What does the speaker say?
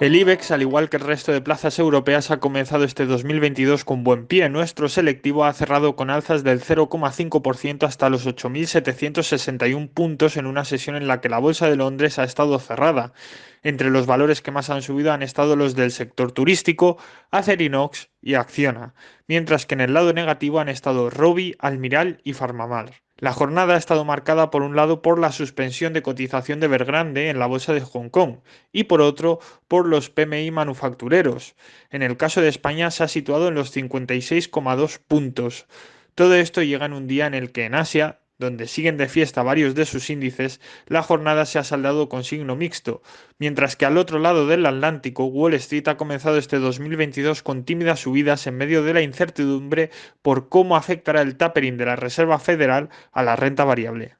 El IBEX, al igual que el resto de plazas europeas, ha comenzado este 2022 con buen pie. Nuestro selectivo ha cerrado con alzas del 0,5% hasta los 8.761 puntos en una sesión en la que la Bolsa de Londres ha estado cerrada. Entre los valores que más han subido han estado los del sector turístico, Acerinox y Acciona, mientras que en el lado negativo han estado Robi, Almiral y Farmamar. La jornada ha estado marcada por un lado por la suspensión de cotización de Evergrande en la bolsa de Hong Kong y por otro por los PMI manufactureros. En el caso de España se ha situado en los 56,2 puntos. Todo esto llega en un día en el que en Asia donde siguen de fiesta varios de sus índices, la jornada se ha saldado con signo mixto, mientras que al otro lado del Atlántico, Wall Street ha comenzado este 2022 con tímidas subidas en medio de la incertidumbre por cómo afectará el tapering de la Reserva Federal a la renta variable.